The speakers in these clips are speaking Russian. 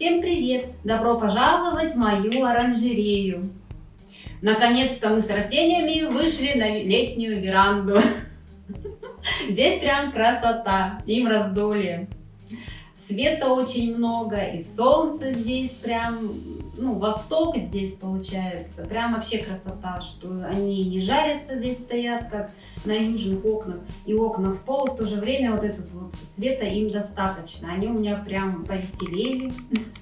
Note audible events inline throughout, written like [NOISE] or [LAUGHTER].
Всем привет! Добро пожаловать в мою оранжерею! Наконец-то мы с растениями вышли на летнюю веранду. [LAUGHS] Здесь прям красота, им раздолье. Света очень много, и солнце здесь прям, ну, восток здесь получается. Прям вообще красота, что они не жарятся здесь стоят, как на южных окнах. И окна в пол в то же время вот этот вот света им достаточно. Они у меня прям повеселели. [LAUGHS]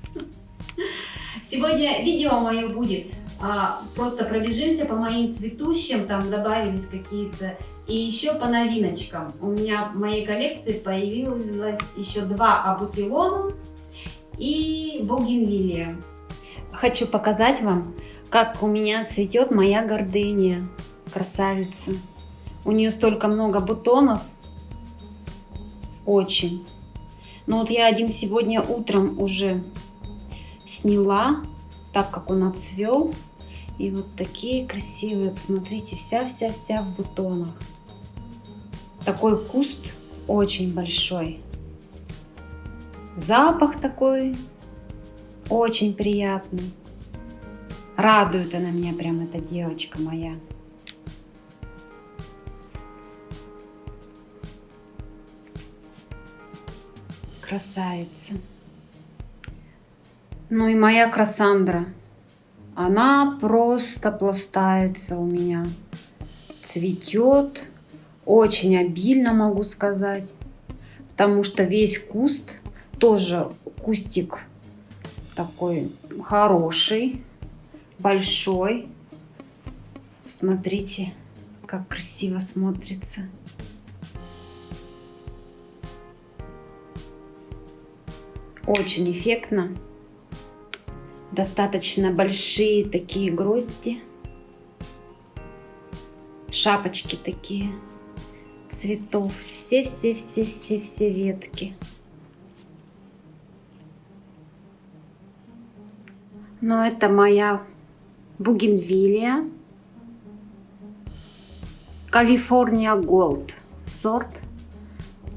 Сегодня видео мое будет а, просто пробежимся по моим цветущим, там добавились какие-то и еще по новиночкам. У меня в моей коллекции появилось еще два абутилона и бугенвилия. Хочу показать вам, как у меня цветет моя гордыня, красавица. У нее столько много бутонов, очень. Но вот я один сегодня утром уже сняла, так как он отцвел. И вот такие красивые, посмотрите, вся-вся-вся в бутонах. Такой куст очень большой. Запах такой очень приятный. Радует она меня прям, эта девочка моя. Красавица. Ну и моя Красандра. Она просто пластается у меня. Цветет очень обильно, могу сказать. Потому что весь куст, тоже кустик такой хороший, большой. Смотрите, как красиво смотрится. Очень эффектно. Достаточно большие такие грозди. Шапочки такие цветов. Все-все-все-все-все ветки. Но это моя бугенвилия. Калифорния Голд сорт.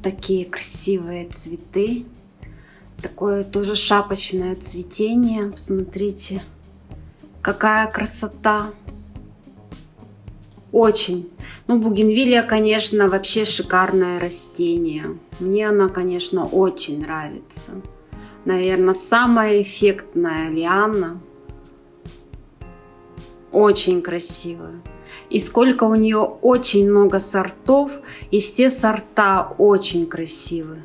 Такие красивые цветы. Такое тоже шапочное цветение. Посмотрите, какая красота. Очень. Ну, бугенвилия, конечно, вообще шикарное растение. Мне она, конечно, очень нравится. Наверное, самая эффектная лиана. Очень красивая. И сколько у нее очень много сортов, и все сорта очень красивые.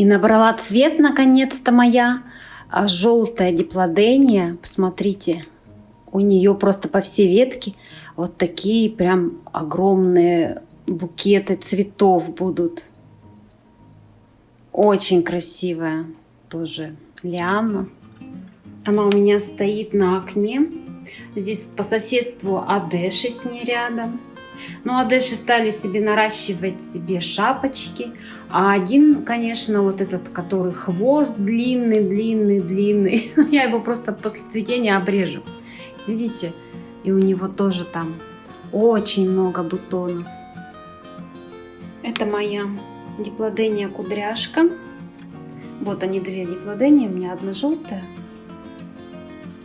И набрала цвет наконец-то моя а желтая диплодения. Посмотрите, у нее просто по всей ветке вот такие прям огромные букеты цветов будут. Очень красивая тоже лиана. Она у меня стоит на окне. Здесь по соседству Адеши с ней рядом. Ну, Адеши стали себе наращивать себе шапочки. А один, конечно, вот этот, который хвост длинный, длинный, длинный. [LAUGHS] Я его просто после цветения обрежу. Видите? И у него тоже там очень много бутонов. Это моя диплодения кудряшка. Вот они две диплодения, у меня одна желтая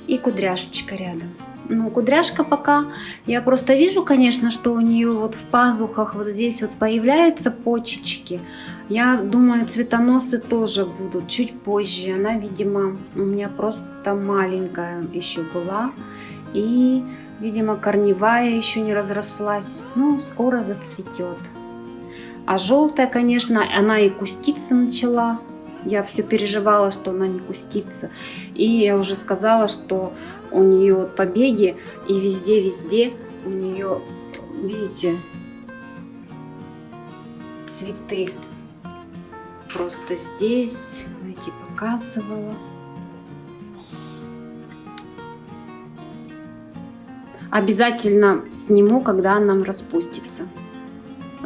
и кудряшечка рядом. Ну, кудряшка пока, я просто вижу, конечно, что у нее вот в пазухах вот здесь вот появляются почечки. Я думаю, цветоносы тоже будут чуть позже. Она, видимо, у меня просто маленькая еще была. И, видимо, корневая еще не разрослась. Ну, скоро зацветет. А желтая, конечно, она и куститься начала. Я все переживала, что она не кустится. И я уже сказала, что у нее вот побеги и везде-везде у нее, видите, цветы. Просто здесь, эти показывала. Обязательно сниму, когда она распустится.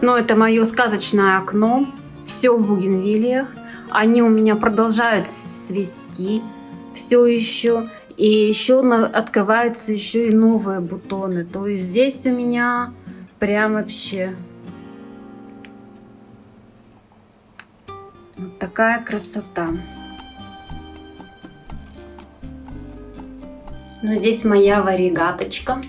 Но это мое сказочное окно. Все в бугенвилиях. Они у меня продолжают свести все еще. И еще открываются еще и новые бутоны. То есть здесь у меня прям вообще вот такая красота. Но здесь моя варигаточка.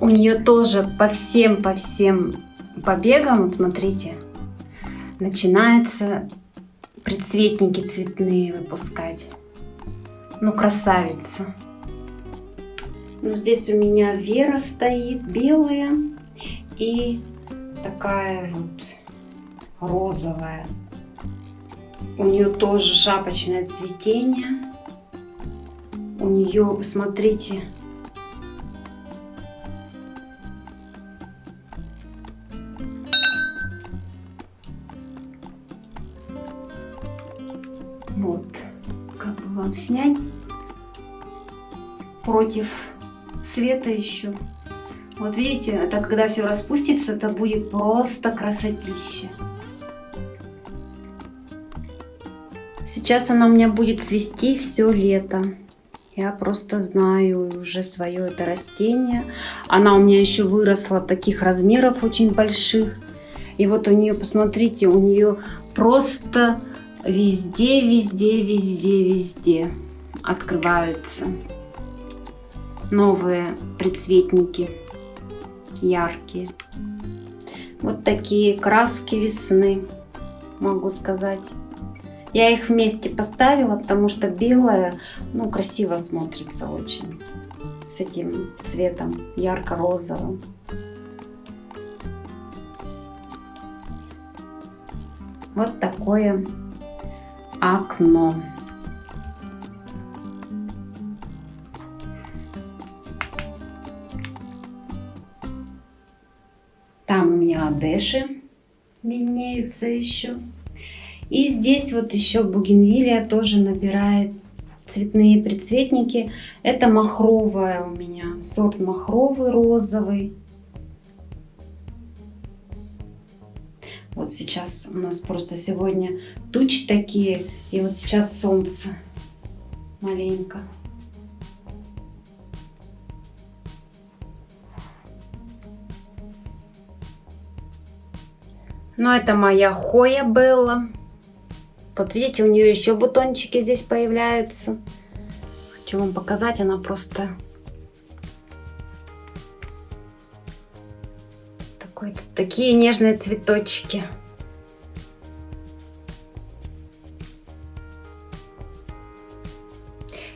У нее тоже по всем, по всем побегам, вот смотрите, начинается предцветники цветные выпускать. Ну, красавица. Ну, здесь у меня Вера стоит, белая и такая вот розовая. У нее тоже шапочное цветение. У нее, посмотрите, Вот, как бы вам снять против света еще. Вот видите, это когда все распустится, это будет просто красотища. Сейчас она у меня будет цвести все лето. Я просто знаю уже свое это растение. Она у меня еще выросла таких размеров очень больших. И вот у нее, посмотрите, у нее просто везде, везде, везде, везде открываются новые предцветники яркие. Вот такие краски весны, могу сказать. Я их вместе поставила, потому что белая, ну, красиво смотрится очень. С этим цветом ярко-розовым. Вот такое окно. Там у меня одеши виднеются еще. И здесь вот еще бугенвилия тоже набирает цветные предцветники. Это махровая у меня, сорт махровый розовый. Вот сейчас у нас просто сегодня тучи такие, и вот сейчас солнце маленько. Но это моя Хоя Белла. Вот видите, у нее еще бутончики здесь появляются. Хочу вам показать, она просто Такой, такие нежные цветочки.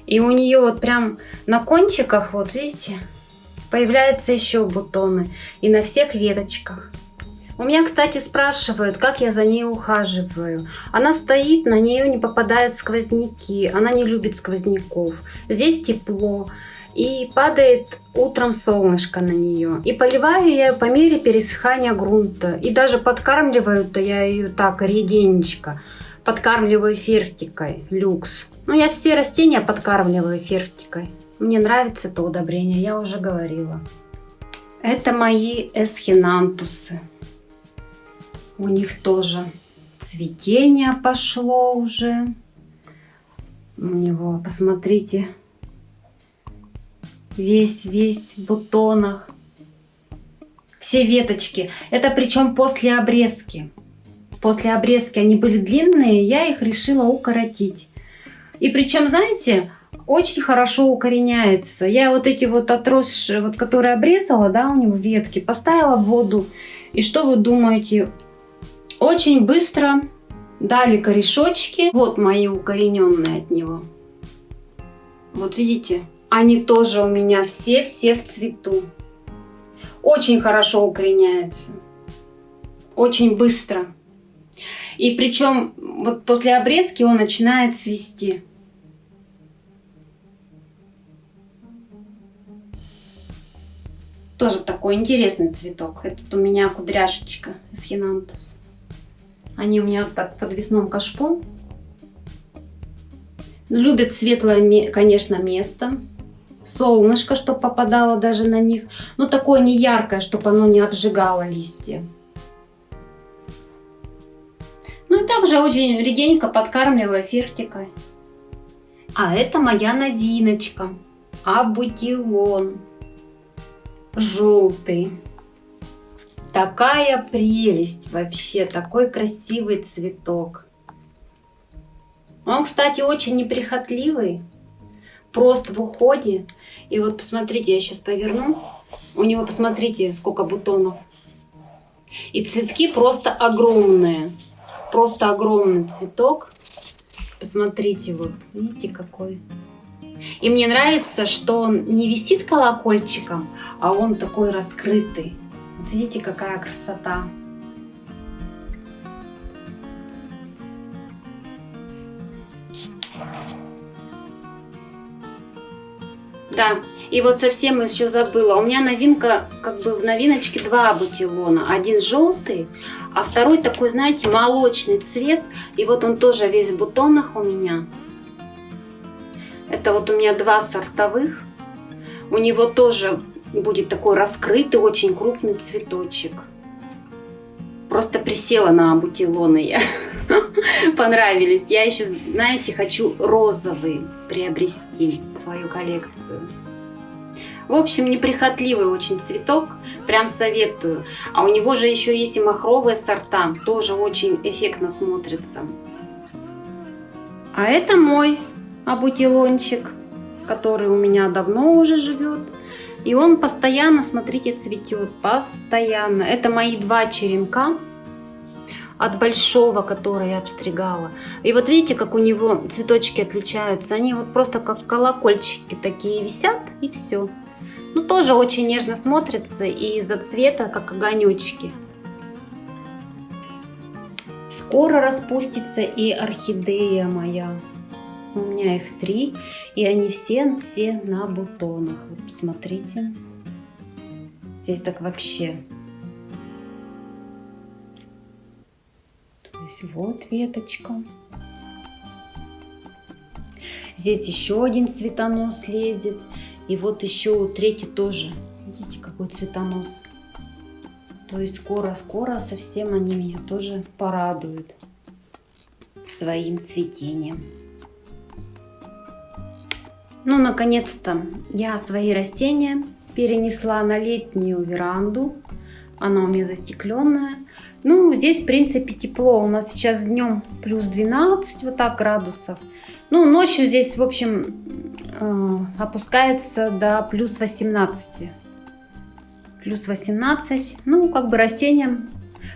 И у нее вот прям на кончиках, вот видите, появляются еще бутоны. И на всех веточках. У меня, кстати, спрашивают, как я за ней ухаживаю. Она стоит, на нее не попадают сквозняки. Она не любит сквозняков. Здесь тепло. И падает утром солнышко на нее. И поливаю я ее по мере пересыхания грунта. И даже подкармливаю-то я ее так реденечко. Подкармливаю фертикой люкс. Ну, я все растения подкармливаю фертикой. Мне нравится это удобрение, я уже говорила. Это мои эсхинантусы. У них тоже цветение пошло уже. У него, посмотрите, весь-весь в бутонах. Все веточки. Это причем после обрезки. После обрезки они были длинные, я их решила укоротить. И причем, знаете, очень хорошо укореняется. Я вот эти вот отросшие, вот которые обрезала, да, у него ветки, поставила в воду. И что вы думаете? Очень быстро дали корешочки. Вот мои укорененные от него. Вот видите, они тоже у меня все-все в цвету. Очень хорошо укореняется. Очень быстро. И причем вот после обрезки он начинает цвести. Тоже такой интересный цветок. Этот у меня кудряшечка из хинантус. Они у меня вот так в подвесном кашпо. Любят светлое, конечно, место. Солнышко, чтобы попадало даже на них. Но такое не яркое, чтобы оно не обжигало листья. Ну и также очень реденько подкармливаю фертикой. А это моя новиночка. Абутилон. Желтый. Такая прелесть вообще, такой красивый цветок. Он, кстати, очень неприхотливый, просто в уходе. И вот посмотрите, я сейчас поверну. У него, посмотрите, сколько бутонов. И цветки просто огромные. Просто огромный цветок. Посмотрите, вот, видите, какой. И мне нравится, что он не висит колокольчиком, а он такой раскрытый. Видите, какая красота. Да, и вот совсем еще забыла. У меня новинка, как бы в новиночке два бутилона. Один желтый, а второй такой, знаете, молочный цвет. И вот он тоже весь в бутонах у меня. Это вот у меня два сортовых. У него тоже будет такой раскрытый, очень крупный цветочек. Просто присела на бутилоны я. [LAUGHS] Понравились. Я еще, знаете, хочу розовый приобрести в свою коллекцию. В общем, неприхотливый очень цветок, прям советую. А у него же еще есть и махровые сорта, тоже очень эффектно смотрится. А это мой абутилончик, который у меня давно уже живет. И он постоянно, смотрите, цветет, постоянно. Это мои два черенка от большого, который я обстригала. И вот видите, как у него цветочки отличаются. Они вот просто как колокольчики такие висят, и все. Ну, тоже очень нежно смотрится и из-за цвета, как огонечки. Скоро распустится и орхидея моя. У меня их три, и они все, все на бутонах. Вот посмотрите. Здесь так вообще. То есть вот веточка. Здесь еще один цветонос лезет. И вот еще третий тоже. Видите, какой цветонос. То есть скоро-скоро совсем они меня тоже порадуют своим цветением. Ну, наконец-то я свои растения перенесла на летнюю веранду. Она у меня застекленная. Ну, здесь, в принципе, тепло. У нас сейчас днем плюс 12, вот так градусов. Ну, ночью здесь, в общем, э, опускается до плюс 18. Плюс 18. Ну, как бы растениям,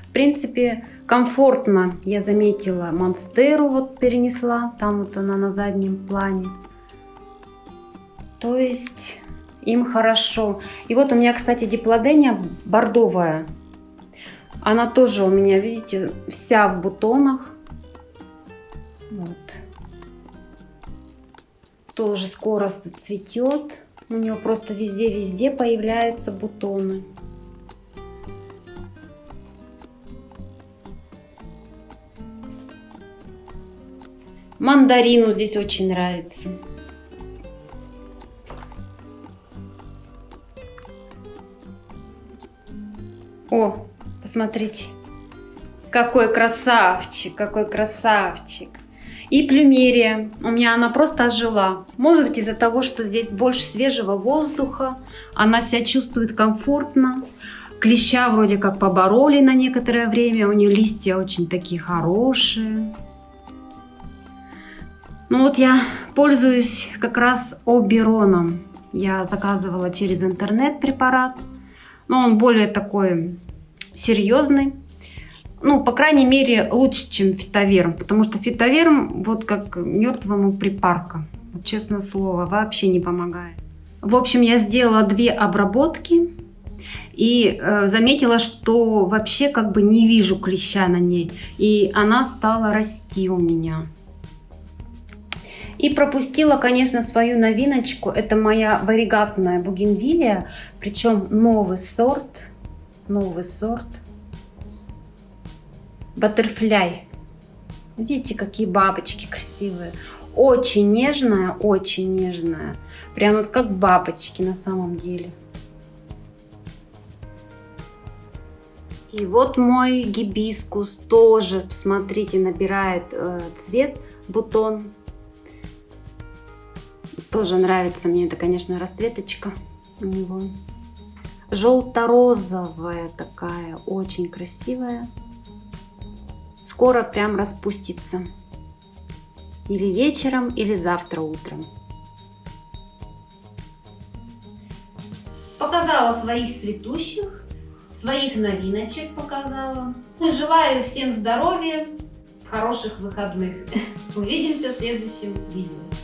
в принципе, комфортно. Я заметила, монстеру вот перенесла. Там вот она на заднем плане. То есть им хорошо. И вот у меня, кстати, диплодения бордовая. Она тоже у меня, видите, вся в бутонах. Вот. Тоже скоро цветет. У нее просто везде-везде появляются бутоны. Мандарину здесь очень нравится. О, посмотрите. Какой красавчик, какой красавчик. И плюмерия. У меня она просто ожила. Может быть из-за того, что здесь больше свежего воздуха. Она себя чувствует комфортно. Клеща вроде как побороли на некоторое время. У нее листья очень такие хорошие. Ну вот я пользуюсь как раз обероном. Я заказывала через интернет препарат но он более такой серьезный. Ну, по крайней мере, лучше, чем фитоверм, потому что фитоверм вот как мертвому припарка. Вот, честное слово, вообще не помогает. В общем, я сделала две обработки и э, заметила, что вообще как бы не вижу клеща на ней. И она стала расти у меня. И пропустила, конечно, свою новиночку. Это моя варигатная бугенвилия. Причем новый сорт. Новый сорт. Баттерфляй. Видите, какие бабочки красивые. Очень нежная, очень нежная. Прям вот как бабочки на самом деле. И вот мой гибискус тоже, смотрите, набирает э, цвет, бутон. Тоже нравится мне это, конечно, расцветочка у него. Желто-розовая такая, очень красивая. Скоро прям распустится. Или вечером, или завтра утром. Показала своих цветущих, своих новиночек показала. Желаю всем здоровья, хороших выходных. Увидимся в следующем видео.